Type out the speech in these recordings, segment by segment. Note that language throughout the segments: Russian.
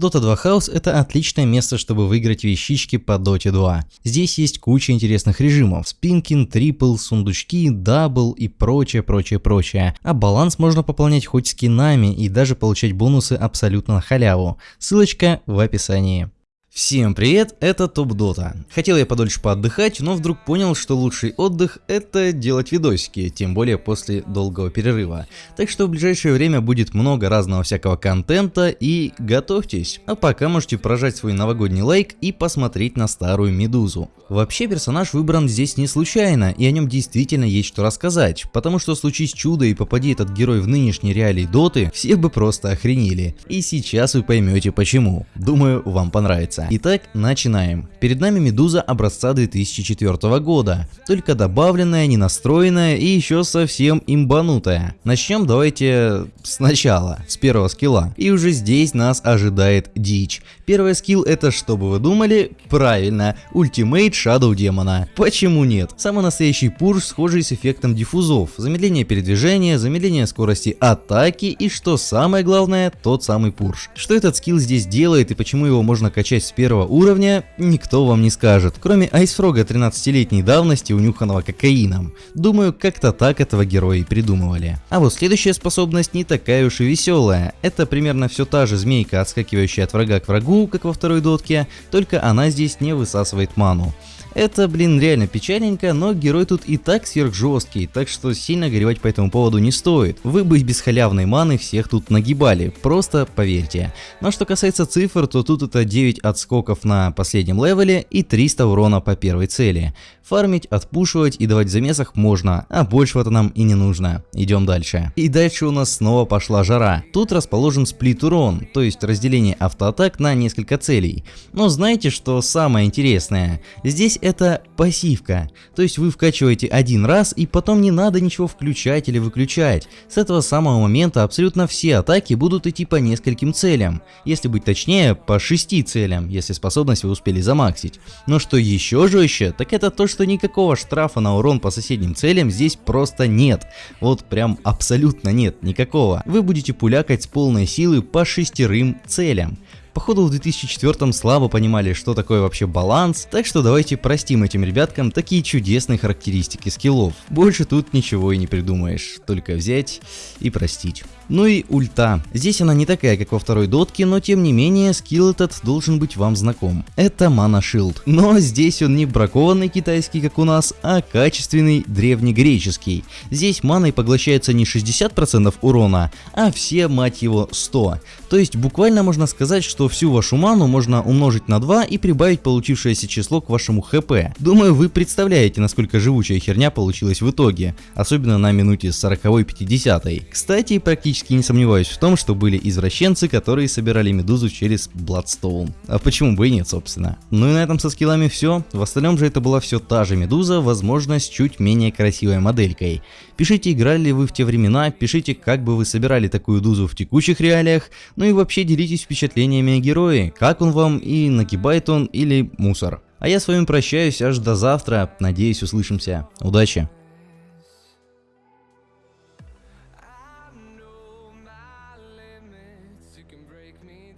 Dota 2 House это отличное место, чтобы выиграть вещички по Dota 2. Здесь есть куча интересных режимов, спинкин, triple, сундучки, double и прочее, прочее, прочее. А баланс можно пополнять хоть скинами и даже получать бонусы абсолютно на халяву. Ссылочка в описании. Всем привет, это Топ Дота. Хотел я подольше поотдыхать, но вдруг понял, что лучший отдых это делать видосики, тем более после долгого перерыва. Так что в ближайшее время будет много разного всякого контента и готовьтесь. А пока можете прожать свой новогодний лайк и посмотреть на старую Медузу. Вообще персонаж выбран здесь не случайно, и о нем действительно есть что рассказать, потому что случись чудо и попади этот герой в нынешние реалии Доты, все бы просто охренели. И сейчас вы поймете почему. Думаю, вам понравится месяца. Итак, начинаем. Перед нами Медуза образца 2004 года, только добавленная, не настроенная и еще совсем имбанутая. Начнем давайте сначала, с первого скилла. И уже здесь нас ожидает дичь. Первый скилл это, что бы вы думали? Правильно, ультимейт Shadow Демона. Почему нет? Самый настоящий пуш, схожий с эффектом диффузов. Замедление передвижения, замедление скорости атаки и что самое главное, тот самый пурш. Что этот скилл здесь делает и почему его можно качать с первого уровня, никто вам не скажет, кроме Айсфрога 13-летней давности, унюханного кокаином. Думаю, как-то так этого героя и придумывали. А вот следующая способность не такая уж и веселая. Это примерно все та же змейка, отскакивающая от врага к врагу, как во второй дотке, только она здесь не высасывает ману. Это, блин, реально печальненько, но герой тут и так сверхжесткий, так что сильно горевать по этому поводу не стоит. Вы бы без халявной маны всех тут нагибали, просто поверьте. Но что касается цифр, то тут это 9 отскоков на последнем левеле и 300 урона по первой цели. Фармить, отпушивать и давать замесах можно, а большего-то нам и не нужно. Идем дальше. И дальше у нас снова пошла жара. Тут расположен сплит урон, то есть разделение автоатак на несколько целей. Но знаете, что самое интересное? Здесь это пассивка. То есть вы вкачиваете один раз и потом не надо ничего включать или выключать. С этого самого момента абсолютно все атаки будут идти по нескольким целям. Если быть точнее, по шести целям, если способность вы успели замаксить. Но что еще жестче, так это то, что никакого штрафа на урон по соседним целям здесь просто нет. Вот прям абсолютно нет, никакого. Вы будете пулякать с полной силы по шестерым целям. Походу в 2004 слабо понимали, что такое вообще баланс, так что давайте простим этим ребяткам такие чудесные характеристики скиллов. Больше тут ничего и не придумаешь, только взять и простить. Ну и ульта. Здесь она не такая, как во второй дотке, но тем не менее скилл этот должен быть вам знаком. Это мана шилд. Но здесь он не бракованный китайский, как у нас, а качественный древнегреческий. Здесь маной поглощается не 60% урона, а все, мать его, 100. То есть буквально можно сказать, что всю вашу ману можно умножить на 2 и прибавить получившееся число к вашему хп. Думаю, вы представляете, насколько живучая херня получилась в итоге, особенно на минуте 40-50. Кстати, практически практически не сомневаюсь в том, что были извращенцы, которые собирали медузу через Bloodstone. А почему бы и нет, собственно. Ну и на этом со скиллами все. В остальном же это была все та же медуза, возможно, с чуть менее красивой моделькой. Пишите, играли ли вы в те времена, пишите, как бы вы собирали такую дузу в текущих реалиях, ну и вообще делитесь впечатлениями о герое, как он вам и нагибает он или мусор. А я с вами прощаюсь аж до завтра, надеюсь услышимся. Удачи!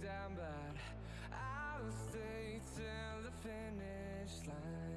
down, but I'll stay till the finish line.